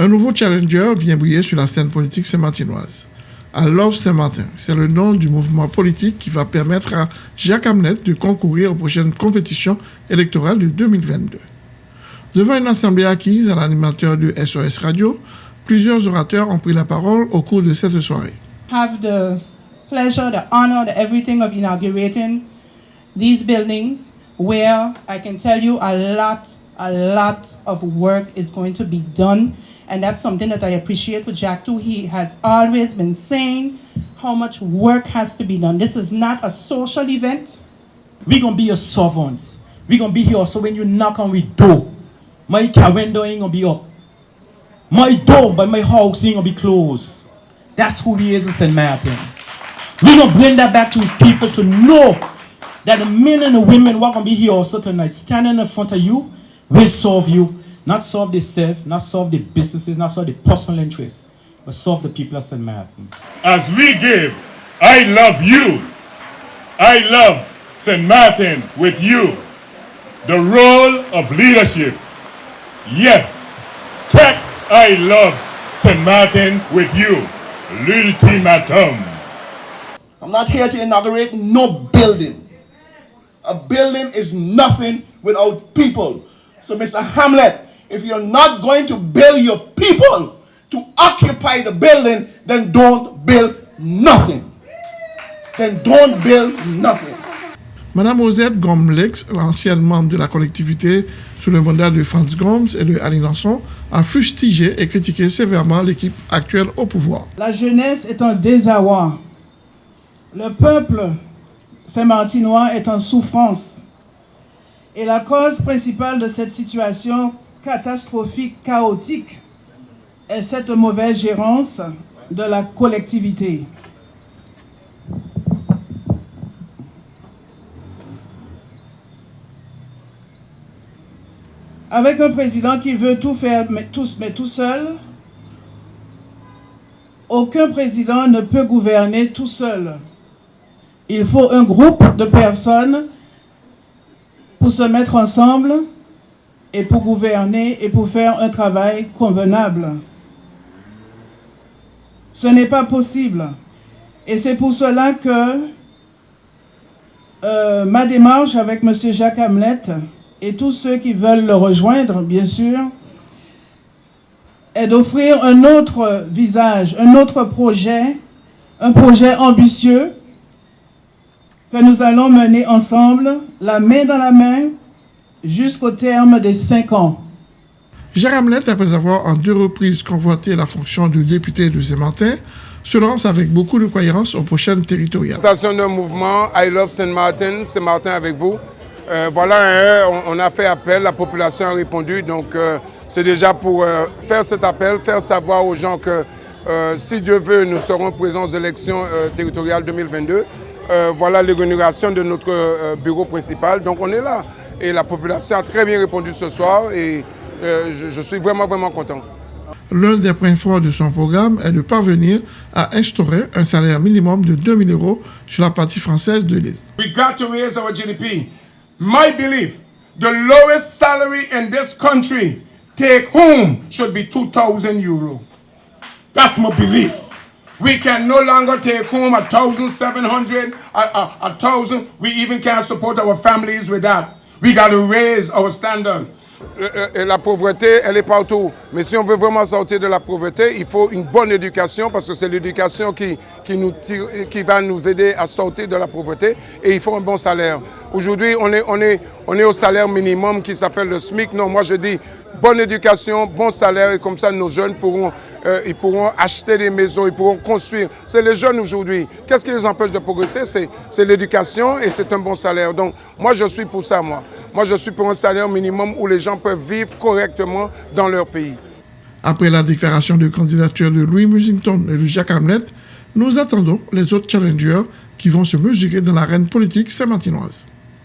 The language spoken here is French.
Un nouveau challenger vient briller sur la scène politique saint-martinoise. À l'Orbe Saint-Martin, c'est le nom du mouvement politique qui va permettre à Jacques Hamlet de concourir aux prochaines compétitions électorales de 2022. Devant une assemblée acquise à l'animateur de SOS Radio, plusieurs orateurs ont pris la parole au cours de cette soirée. Have the pleasure, the honor, the everything of inaugurating these buildings where I can tell you a lot, a lot of work is going to be done. And that's something that I appreciate with Jack too. He has always been saying how much work has to be done. This is not a social event. We're going to be your servants. We're going to be here so when you knock on the door, my window ain't going to be up. My door by my house ain't going to be closed. That's who he is in St. Martin. We're going to bring that back to people to know that the men and the women who are going to be here also tonight, standing in front of you, will serve you, not serve self, not serve the businesses, not serve the personal interests, but serve the people of St. Martin. As we give, I love you. I love St. Martin with you. The role of leadership. Yes, Tech, I love St. Martin with you. L'ultimatum. I'm not here to inaugurate no building. A building is nothing without people. So, Mr. Hamlet, if you're not going to build your people to occupy the building, then don't build nothing. Then don't build nothing. Madame Osette Gomlex, l'ancienne membre de la collectivité sous le mandat de Franz Gomes et de Aline Lançon, a fustigé et critiqué sévèrement l'équipe actuelle au pouvoir. La jeunesse est en désarroi. Le peuple Saint-Martinois est en souffrance. Et la cause principale de cette situation catastrophique, chaotique, est cette mauvaise gérance de la collectivité. Avec un président qui veut tout faire mais mais tout seul, aucun président ne peut gouverner tout seul. Il faut un groupe de personnes pour se mettre ensemble et pour gouverner et pour faire un travail convenable. Ce n'est pas possible. Et c'est pour cela que euh, ma démarche avec M. Jacques Hamlet et tous ceux qui veulent le rejoindre, bien sûr, est d'offrir un autre visage, un autre projet, un projet ambitieux que nous allons mener ensemble, la main dans la main, jusqu'au terme des cinq ans. Gérard Hamlet, après avoir en deux reprises convoité la fonction de député de Saint-Martin, se lance avec beaucoup de croyance aux prochaines territoriales. Présentation d'un mouvement I Love Saint-Martin, Saint-Martin avec vous. Euh, voilà, on a fait appel, la population a répondu, donc euh, c'est déjà pour euh, faire cet appel, faire savoir aux gens que si Dieu veut, nous serons présents aux élections territoriales 2022. voilà l'inauguration de notre bureau principal, donc on est là. Et la population a très bien répondu ce soir et je, je suis vraiment, vraiment content. L'un des points forts de son programme est de parvenir à instaurer un salaire minimum de 2 000 euros sur la partie française de l'île. We got to raise our GDP. My belief, the lowest salary in this country, take home, should be 2,000 euro. That's my belief. We can no longer take home a thousand seven hundred, a, a, a thousand. We even can't support our families with that. We got to raise our standard. La pauvreté, elle est partout. Mais si on veut vraiment sortir de la pauvreté, il faut une bonne éducation parce que c'est l'éducation qui, qui va nous aider à sortir de la pauvreté et il faut un bon salaire. Aujourd'hui, on est, on, est, on est au salaire minimum qui s'appelle le SMIC. Non, moi je dis bonne éducation, bon salaire et comme ça nos jeunes pourront, euh, ils pourront acheter des maisons, ils pourront construire. C'est les jeunes aujourd'hui. Qu'est-ce qui les empêche de progresser? C'est l'éducation et c'est un bon salaire. Donc moi je suis pour ça, moi. Moi je suis pour un salaire minimum où les gens peuvent vivre correctement dans leur pays. Après la déclaration de candidature de Louis Musington et de Jacques Hamlet, nous attendons les autres challengers qui vont se mesurer dans l'arène politique saint-martinoise.